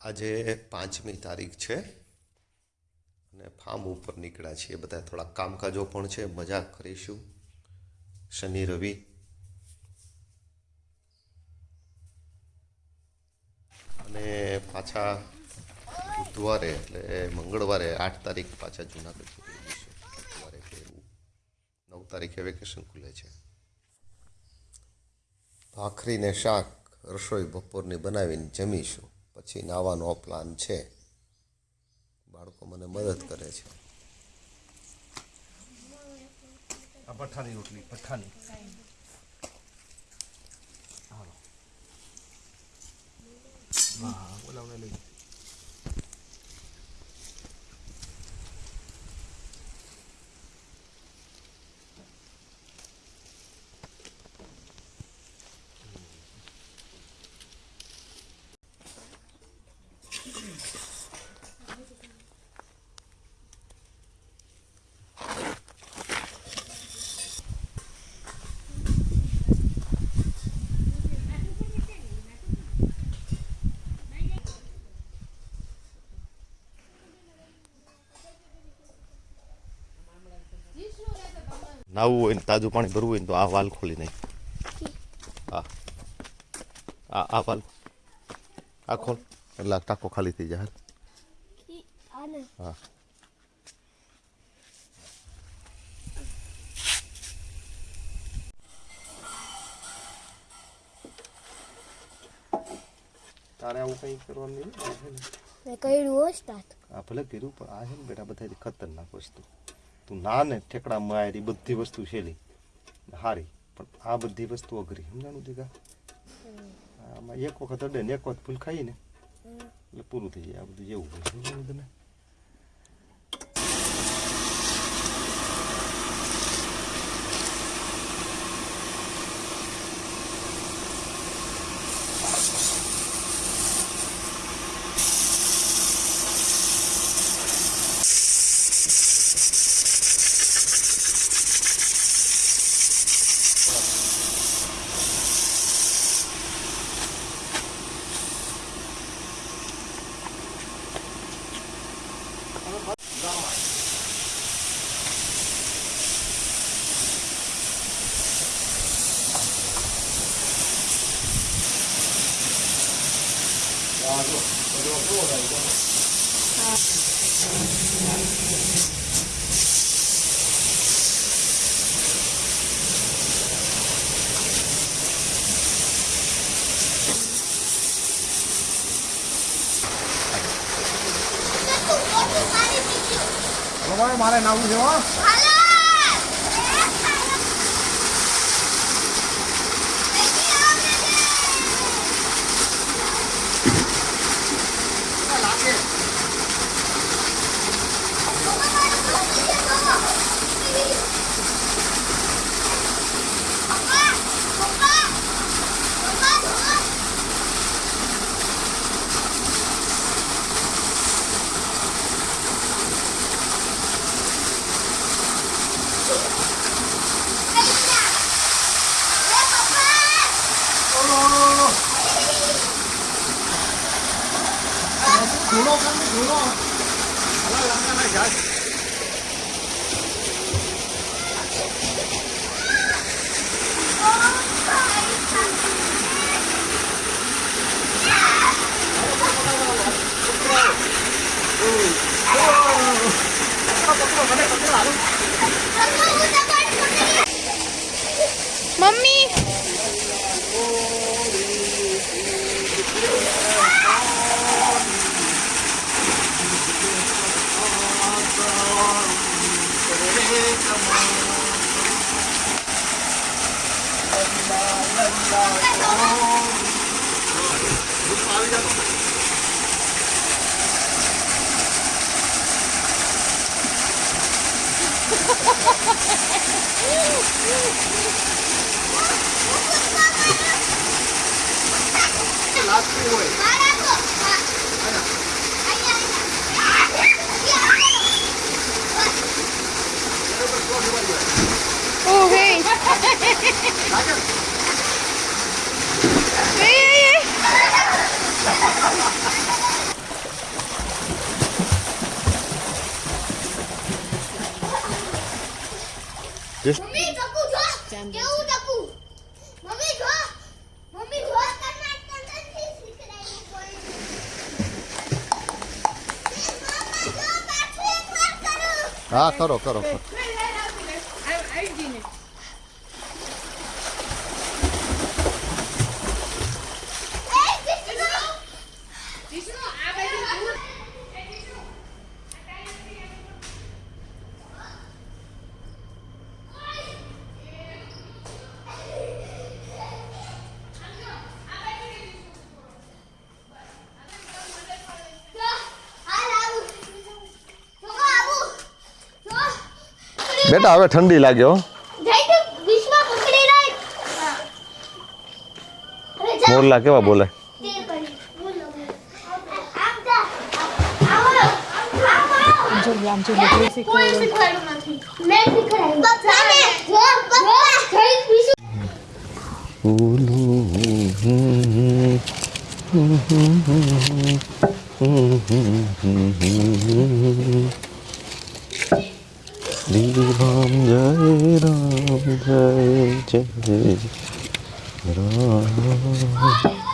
આજે પાંચમી તારીખ છે અને ફાર્મ ઉપર નીકળ્યા છીએ બધા થોડા કામકાજો પણ છે, મજા કરીશું. શનિ, રવિ. અને પાછા બુધવારે એટલે મંગળવારે આઠ તારીખ પાછા જુનાગઢ બુધવારે એવું. નવ તારીખે વેકેશન ખુલે છે. ભાખરીને શાક, રસોઈ બપોરની બનાવીને જમીશું. પછી નાવાનો પ્લાન છે. બાળકો મને મદદ કરે છે. આ પઠ્ઠાની રોટલી પઠાની. હા હા બોલાવને લઈ નાવું હોય ને તાજું પાણી ભરવું હોય ને તો આ વાલ ખોલી નહીં હા. આ આ વાલ. આ ખોલ. એટલે આ ટાંકો ખાલી થઈ જાય હા. તારે આવું કંઈ કરવાનું નહીં કર્યું હો સ્ટાર્ટ. આ ભલે કર્યું પણ આ છે ને બેટા બધાથી ખતરનાક વસ્તુ. તું ના ને ઠેકડા મારી બધી વસ્તુ છેલી. હારી પણ આ બધી વસ્તુ અઘરી સમજાણું દીધા આમાં એક વખત અડે ને એક વખત ફૂલ ખાઈ ને એટલે પૂરું થઈ જાય. આ બધું જેવું હોય. સમજાણું તને મારે નાવું છે dulu kan dulu, kalau yang mana guys Mami. Mummy Oh, hey. Hey, hey, hey. Test mummy ચકુ જો કેવું ચકુ મમ્મી જો મમ્મી જો કર્ણાટક નથી શીખડાયું કોઈ એ મમ્મા જો પાછું એક વાર કરું હા કરો કરો કરો એ કિસનો જો હાલ આવું જો આવું જો બેટા હવે ઠંડી લાગે હો. જઈ તો વિશ્વ પકડી રાખ. અરે જા. મોરલા કેવા બોલે? તે વિશ્વ રામ જય રામ જય જય રામ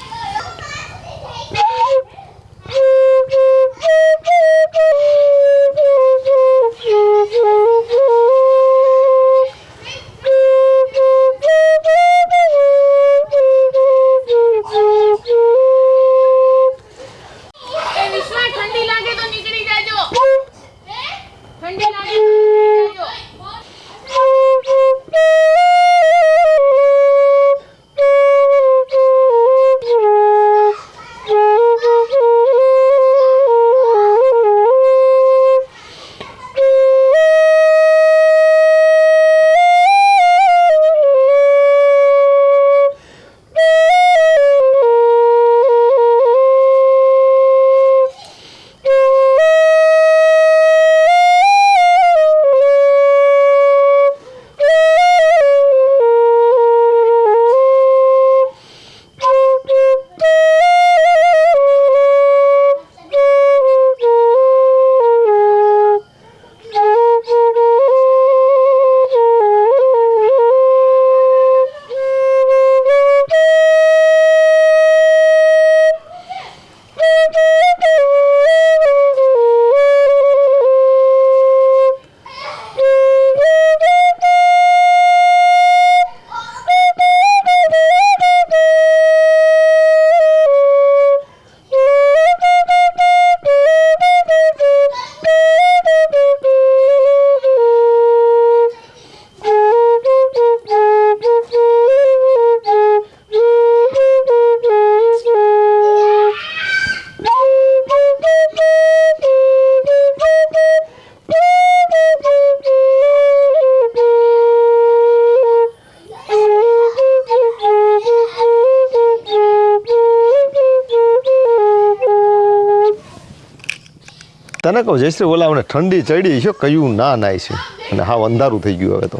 તને કહું જયશ્રી ઓલા મને ઠંડી ચડી છે કયું ના નાય છે. અને હા અંધારું થઈ ગયું હવે તો.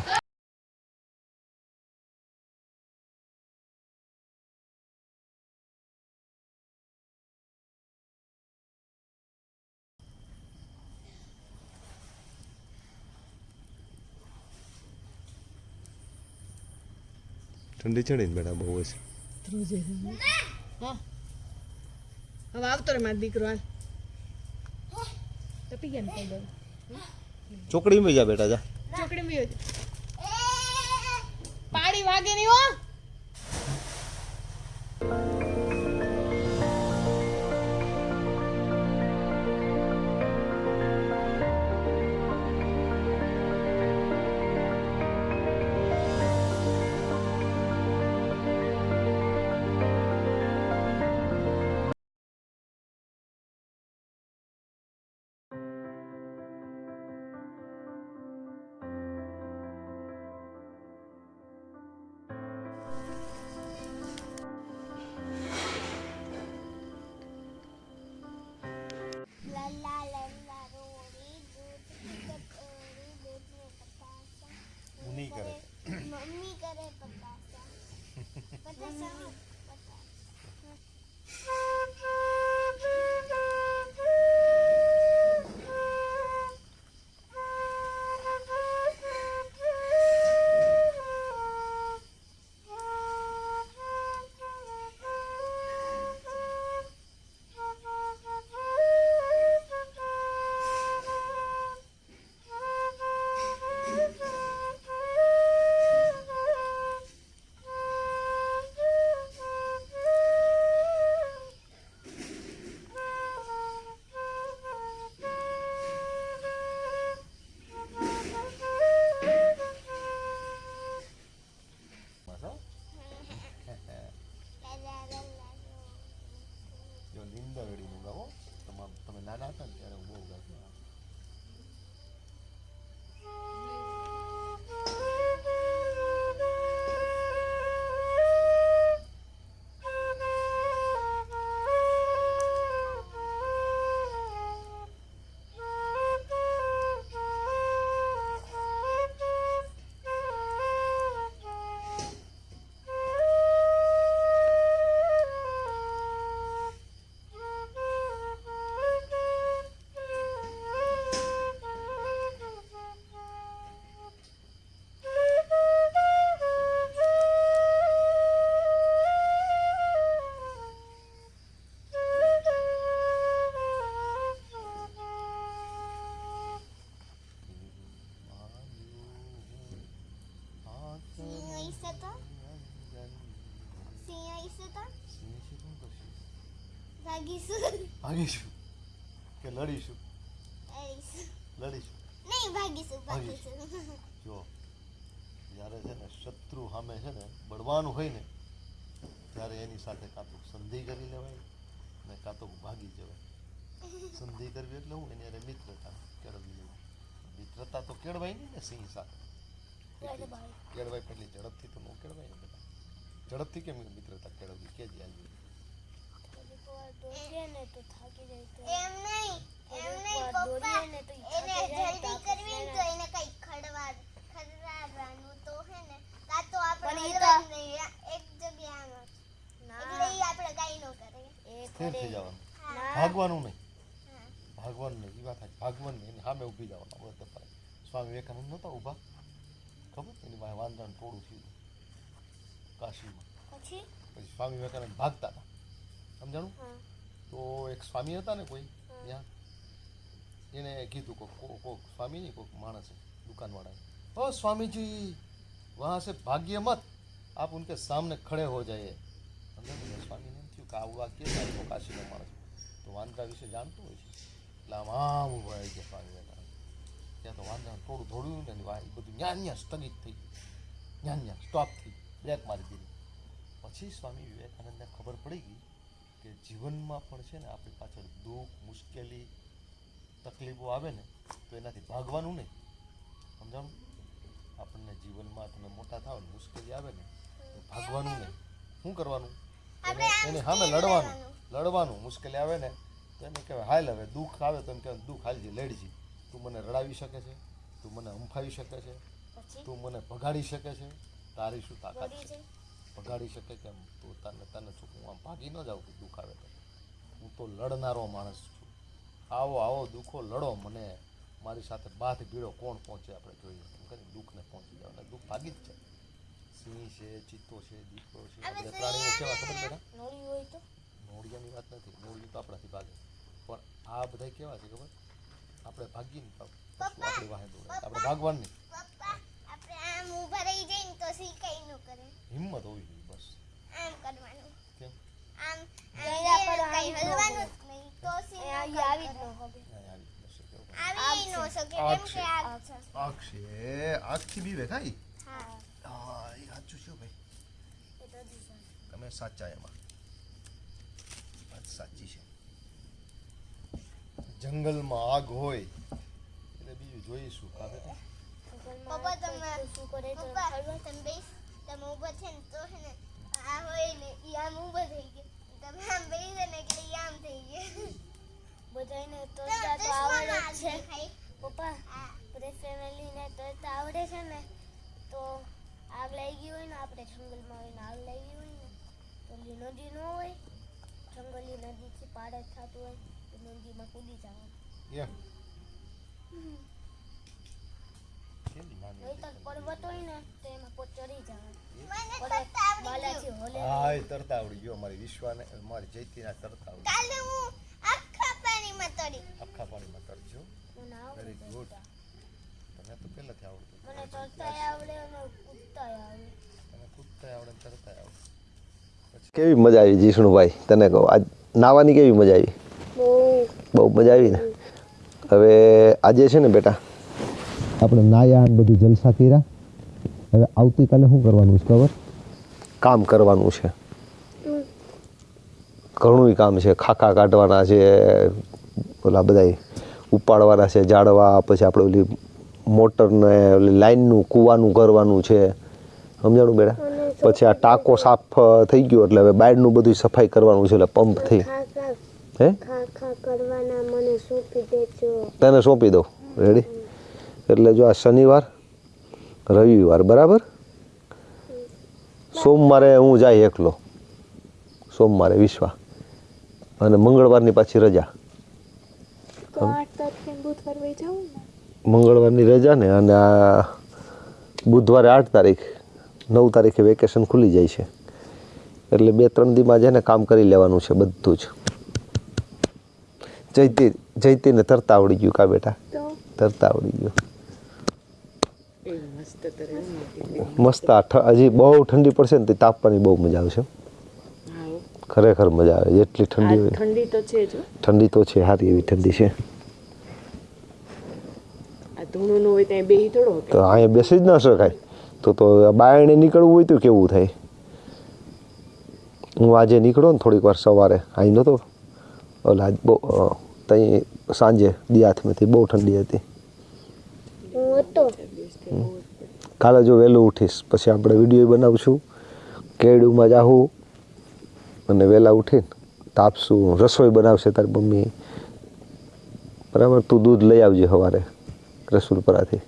ઠંડી ચડી ને બેટા બહુ છે હવે આવતો રે મારો દીકરો હાલ. તપી ગયા ને પગ ચોકડીમાં જા બેટા જા. ચોકડી માં પાણી વાગે નહીં હો. ભાગીશું ભાગીશું કે લડીશું? લડીશું. નહીં ભાગીશું ભાગીશું. જો જ્યારે છે ને શત્રુ સામે છે ને બળવાનું હોય ને ત્યારે એની સાથે કાં તો સંધિ કરી લેવાય ને કાં તો ભાગી જવાય. સંધિ કરવી એટલે હું એની હારે મિત્રતા કેળવી લેવું મિત્રતા તો કેળવાય નહીં ને સિંહ સાથે. કેળવાય. પેલી ઝડપથી તો ન કેળવાય ને ઝડપથી કેમ મિત્રતા કેળવવી? કે જ યાદ એમ નહીં એમ નહીં પપ્પા એને જલ્દી કરવી તો એને કઈ ખડવા ખડવાડવાનું તો હે ને. કાં તો આપણે હલવાનું નહીં એક જગ્યાએ એટલે ઈ આપણે કાંઈ ન કરીએ સ્થિર થઈ જવાનું. ભાગવાનું નહીં. ભાગવાનું નહીં એ વાત સાચી. ભાગવાનું નહીં સામે ઊભી જવાનું. બસ તપાય સ્વામી વિવેકાનંદ નહોતા ઊભા. ખબર? એની પાસે વાંદરાનું ટોળું થયું. કાશીમાં. પછી? પછી સ્વામી વિવેકાનંદ ભાગતા હતા. સમજાણું? તો એક સ્વામી હતા ને કોઈ ત્યાં એને કીધું કોક કોક સ્વામી નહીં કોક માણસે દુકાનવાળાએ. ઓ સ્વામીજી વહાં સે ભાગ્ય મત. આપ ઉનકે સામને ખડે હો જાયે. સમજાણું સ્વામીને એમ થયું કે આવું વાક્ય થાય કાશીનો માણસ તો વાંદરા વિશે જાણતો હોય છે. એટલે આમ આમ ઊભા આવી ગયા સ્વામી ત્યાં તો વાંદરાનું થોડું થોડું ને એ બધું ન્યા ન્યા સ્થગિત થઈ ગયું. ન્યા ન્યા સ્ટોપ થઈ બ્રેક મારી દીધી. પછી સ્વામી વિવેકાનંદને ખબર પડી ગઈ કે જીવનમાં પણ છે ને આપણી પાછળ દુઃખ મુશ્કેલી તકલીફો આવે ને તો એનાથી ભાગવાનું નહીં. સમજાણું? આપણને જીવનમાં તમે મોટા થાવ ને મુશ્કેલી આવે ને તો ભાગવાનું નહીં. શું કરવાનું? એને એને સામે લડવાનું. લડવાનું મુશ્કેલી આવે ને તો એને કહેવાય હાલ હવે દુઃખ આવે તો એમ કહેવાય દુઃખ હાલજી લડજી. તું મને રડાવી શકે છે તું મને હંફાવી શકે છે તું મને ભગાડી શકે છે તારી શું તાકાત છે? ભગાડી શકે કેમ પોતાને તને હું આમ ભાગી ન જાઉં કે દુઃખ આવે તો. હું તો લડનારો માણસ છું. આવો આવો દુઃખો લડો મને. મારી સાથે બાથ ભીડો કોણ પહોંચે આપણે જોઈએ. એમ કરીને દુઃખને પહોંચી જાવ અને દુઃખ ભાગી જ છે સિંહ છે ચિત્તો છે દીપડો છે પ્રાણીઓ કેવા ખબર બેટા? નોળિયાની વાત નથી. નોળિયું તો આપણાથી ભાગે. પણ આ બધા કેવા છે ખબર? આપણે ભાગીએ ને આપણી વાહે દોડે. આપણે ભાગવાનું નહીં. આપણે આમ ઊભા રહી જઈએ તો હિંમત હોવી જોઈએ બસ આમ કરવાનું કેમ આમ આમ કઈ હલવાનું જ નહીં તો સી આવી જ ન અહીં આવી જશે કેવું આવી ન શકે કેમ કે આગ છે આગ છે આગથી બીવે ખાઈ હા હા એ સાચું છે ભાઈ તમે સાચા એમાં વાત સાચી છે જંગલમાં આગ હોય એટલે બીજું જોઈશું કા બેટા પપ્પા તમે પપ્પા તમે બેસ તમે ઊભા છે ને તો છે ને આ હોય ને ઈ આમ ઊભો થઈ ગયા. તમે આમ બેસે ને એટલે આમ થઈ ગયો. બધાને તો તો આવડે છે. પપ્પા બધે ફેમિલીને તો આવડે છે ને. તો આગ લાગી ગઈ હોય ને આપણે જંગલમાં હોય ને આગ લાગી હોય ને તો નદી ન હોય જંગલી નદીથી પાડે થતું હોય તો નદીમાં કૂદી જવાનું. હા તરતા આવડી ગયો મારી વિશ્વાને મારી જયતીના તરતા આવડી કાલે હું આખા પાણીમાં તરી આખા પાણીમાં તરજો મને આવડે Very good. તરતા. તને તો પહેલાથી આવડતું મને તરતાય આવડે અને કૂદતાય આવડે. તને કૂદતા આવડે તરતા આવડે. કેવી મજા આવી જીષ્ણુભાઈ તને કહો આજ નાવાની કેવી મજા આવી? બહુ. બહુ મજા આવી ને? હવે આજે છે ને બેટા? આપણે નાયા ને બધું જલસા કર્યા. હવે આવતીકાલે શું કરવાનું છે ખબર? કામ કરવાનું છે. ઘણું કામ છે. ખાખા કાઢવાના છે ઓલા બધા ઉપાડવાના છે જાળવા પછી આપણે ઓલી મોટરને ઓલી લાઈનનું કૂવાનું કરવાનું છે. સમજાણું બેટા? પછી આ ટાંકો સાફ થઈ ગયો એટલે હવે બાયડનું બધું સફાઈ કરવાનું છે એટલે પંપ થઈ. હે? ખા ખા કરવાના મને સોંપી તને સોંપી દઉં. રેડી એટલે જો આ શનિવાર રવિવાર બરાબર? સોમવારે હું જાય એકલો. સોમવારે વિશ્વા. અને મંગળવારની પાછી રજા. મંગળવારની રજા ને અને આ બુધવારે આઠ તારીખ નવ તારીખે વેકેશન ખુલી જાય છે. એટલે બે ત્રણ દીમાં છે ને કામ કરી લેવાનું છે બધું જ. જયતી જયતીને તરતા આવડી ગયું કા બેટા? તરતા આવડી ગયું. મસ્ત આ હજી બહુ ઠંડી પડશે ને તે તાપવાની બહુ મજા આવશે. ખરેખર મજા આવે જેટલી ઠંડી હોય. ઠંડી તો છે જ ઠંડી તો છે સારી એવી ઠંડી છે. આ ધૂણું નું હોય ત્યાં બેહી થોડો કે તો અહીંયા બેસી જ ન શકાય. તો તો બાયણે નીકળવું હોય તો કેવું થાય? હું આજે નીકળો ને થોડીક વાર સવારે. અહીં નહોતો ઓલા બહુ ત્યાં સાંજે દિયાથમાંથી બહુ ઠંડી હતી. હું હતો. કાલે જો વહેલું ઉઠીશ પછી આપણે વીડિયો બનાવશું. કેળુમાં જાહું અને વહેલા ઉઠીને તાપશું રસોઈ બનાવશે તારી મમ્મી. બરાબર? તું દૂધ લઈ આવજે સવારે રસુલપરાથી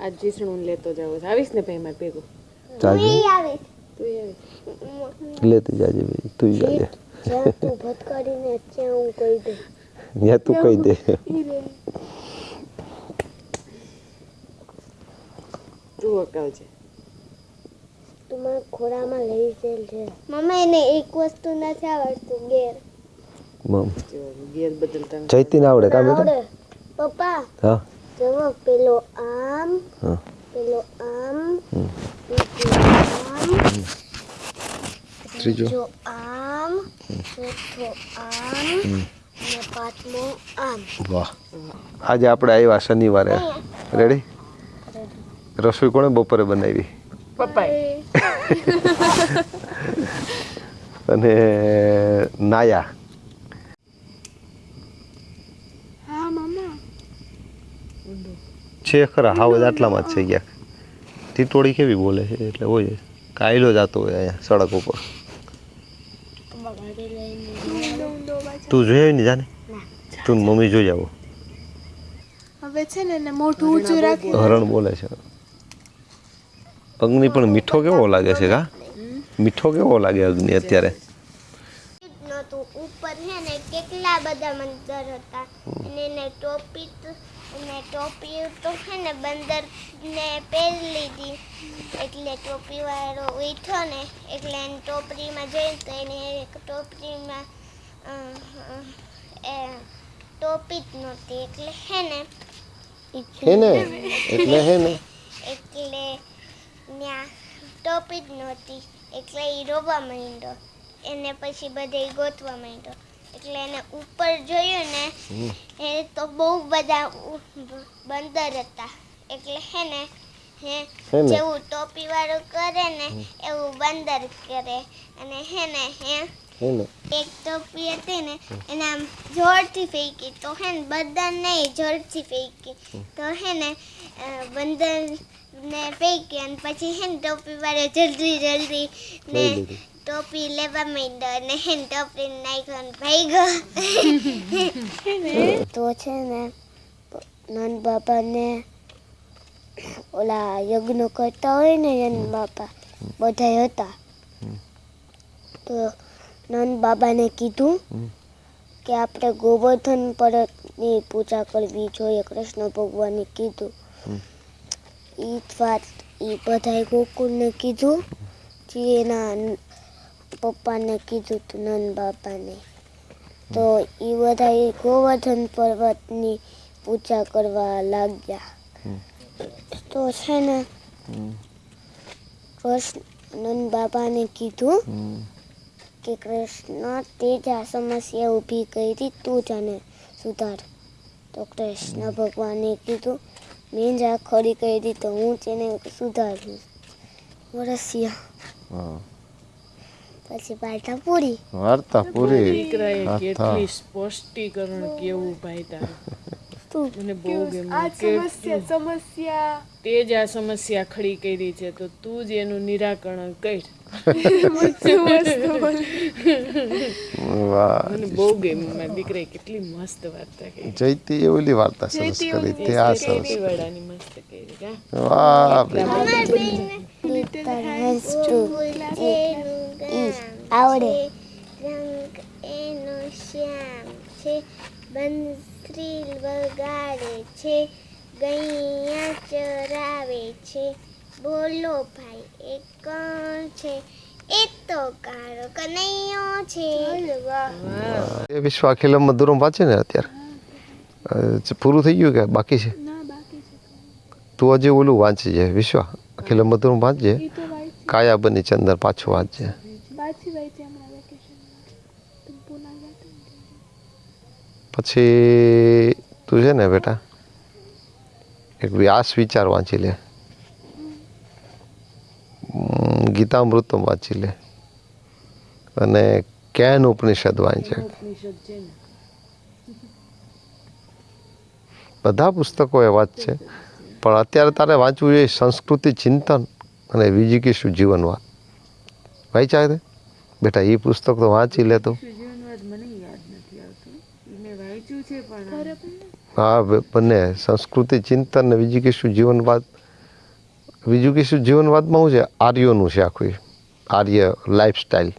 આજ જીસણું લેતો જાવ આવીશ ને ભાઈ મારે ભેગું? જાજે? આવે. તું આવીશ લેતી જાજે ભાઈ તું જાજે. તું ભટકાડીને ત્યાં હું કહી દે ત્યાં તું કહી દે. તું અકાવજે તું મારા ખોરામાં લઈ જેલ છે મમ્મી એને એક વસ્તુ નથી આવડતું ગેર મમ. ગેર બદલતા જયતી ના આવડે કા બેટા? પપ્પા હા. જવો પેલો આમ હા. પેલો આમ આમ ત્રીજો. આમ ચોથો આમ અને પાંચમો આમ. વાહ. આજે આપણે આવ્યા શનિવારે. રેડી રસોઈ કોણે બપોરે બનાવી? પપ્પાએ. અને નાયા. છે ખરા હાવ બધા આટલામાં જ છે ગયા ટીટોળી કેવી બોલે છે? એટલે હોય કાયલો જાતો હોય અહીંયા સડક ઉપર. તું જોઈ આવી ને. જાને તું મમ્મી જોઈ આવો. હવે છે ને મોઢું ઊંચું રાખી હરણ બોલે છે. અગ્નિ પણ મીઠો કેવો લાગે છે કા? મીઠો કેવો લાગે અગ્નિ અત્યારે? નહોતું. ઉપર હે ને કેટલા બધા મંદર હતા. અને એને ટોપી તો ટોપી તો હે ને બંદર ને પહેરી લીધી. એટલે ટોપી વાળો ઉઠ્યો ને એટલે એને ટોપરીમાં જઈ તો એને એક ટોપરીમાં એ ટોપી જ નહોતી. એટલે હે ને હે ને? એટલે હે ને? એટલે ત્યાં ટોપી જ નહોતી. એટલે એ રોવા માંડ્યો. એને પછી બધે ગોતવા માંડ્યો. એટલે એને ઉપર જોયું ને એ તો બહુ બધા બંદર હતા. એટલે હે ને હે જેવું ટોપી વાળું કરે ને એવું બંદર કરે. અને હે ને હે હે એક ટોપી હતી ને એને આમ જોરથી ફેંકી. તો હે ને બધા નહીં જોરથી ફેંકી. તો હે ને બંદર ને ફેંકી અને પછી હે ને ટોપી વાળો જલ્દી જલ્દી ને ટોપી લેવા માંડ્યો ને હે ને ટોપી નાખ્યો ને ભાઈ તો છે ને નંદ બાપાને ઓલા યજ્ઞ કરતા હોય ને નંદ બાપા બધા હતા. તો નંદ બાબાને કીધું કે આપણે ગોવર્ધન પર્વતની પૂજા કરવી જોઈએ કૃષ્ણ ભગવાને કીધું. એ વાત એ બધાએ ગોકુળને કીધું જે એના પપ્પાને કીધું હતું નંદ બાપાને તો એ બધા ગોવર્ધન પર્વતની પૂજા કરવા લાગ્યા. તો છે ને કૃષ્ણ નંદ બાબાને કીધું કે કૃષ્ણ તે જ આ સમસ્યા ઊભી કરી તું જ આને સુધાર. તો કૃષ્ણ ભગવાને કીધું મેં જ આ ખરી કરી તો હું તેને સુધારું વરસિયા. હા. પછી પાટા પૂરી. વાર્તા પૂરી. દીકરાએ કેટલી સ્પષ્ટીકરણ કેવું ભાઈ તારું. તું મને બહુ ગમ્યું. કે સમસ્યા સમસ્યા. તે જ આ સમસ્યા ખડી કરી છે તો તું જ એનું નિરાકરણ કર. વાહ. મને બહુ ગમ્યું. મારી દીકરાએ કેટલી મસ્ત વાર્તા કહી જયતી એ ઓલી વાર્તા સરસ કરી. તે આ સરસ વડાની મસ્ત કરી કા વાહ આવડે. રંગ એનો શ્યામ છે બંસરી વગાડે છે ગૈયા ચરાવે છે. બોલો ભાઈ એ કોણ છે? એ તો કાળો કનૈયો છે. એ વિશ્વ અખિલમ મધુરમ વાંચે ને અત્યારે? પૂરું થઈ ગયું કે બાકી છે? તું હજી ઓલું વાંચજે વિશ્વ અખિલમ મધુરમ વાંચજે. કાયા બની ચંદર પાછું વાંચજે પાછી વહી હતી હમણાં વેકેશનમાં તું પૂના ગયા હતા ને ત્યારે. પછી તું છે ને બેટા એક વ્યાસ વિચાર વાંચી લે. ગીતામૃતમ વાંચી લે. અને કેન ઉપનિષદ વાંચે. બધા પુસ્તકો એવા જ છે. પણ અત્યારે તારે વાંચવું જોઈએ સંસ્કૃતિ ચિંતન અને વિજીકીશું જીવનવાદ. વાંચ્યા બેટા એ પુસ્તક તો વાંચી લે તું જીવનવાદ મને યાદ નથી આવતું ઈ મેં વાંચ્યું છે પણ ઘરે હા બંને સંસ્કૃતિ, ચિંતન ને કીશું જીવનવાદ વિજુકેશું જીવનવાદમાં શું છે? આર્યોનું છે આખું. આર્ય લાઈફસ્ટાઈલ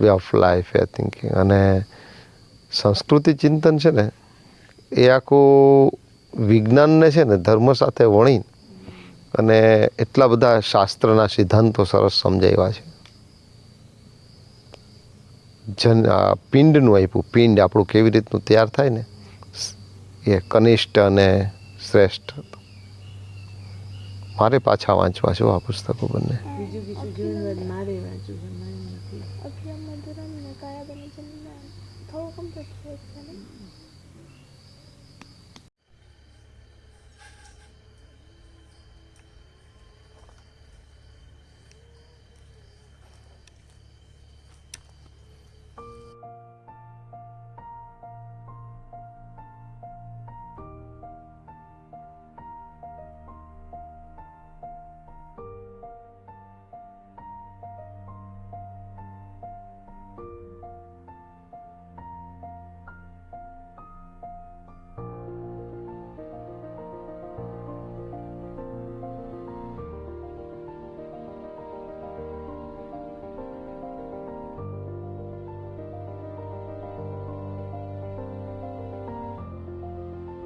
વે ઓફ લાઈફ એ થિંકિંગ અને સંસ્કૃતિ, ચિંતન છે ને, એ આખું વિજ્ઞાનને છે ને, ધર્મ સાથે વણી અને એટલા બધા શાસ્ત્રના સિદ્ધાંતો સરસ સમજાવ્યા છે. જન, આ પિંડનું આપ્યું. પિંડ આપણું કેવી રીતનું તૈયાર થાય ને એ કનિષ્ઠ અને શ્રેષ્ઠ. મારે પાછા વાંચવા છે આ પુસ્તકો બંને.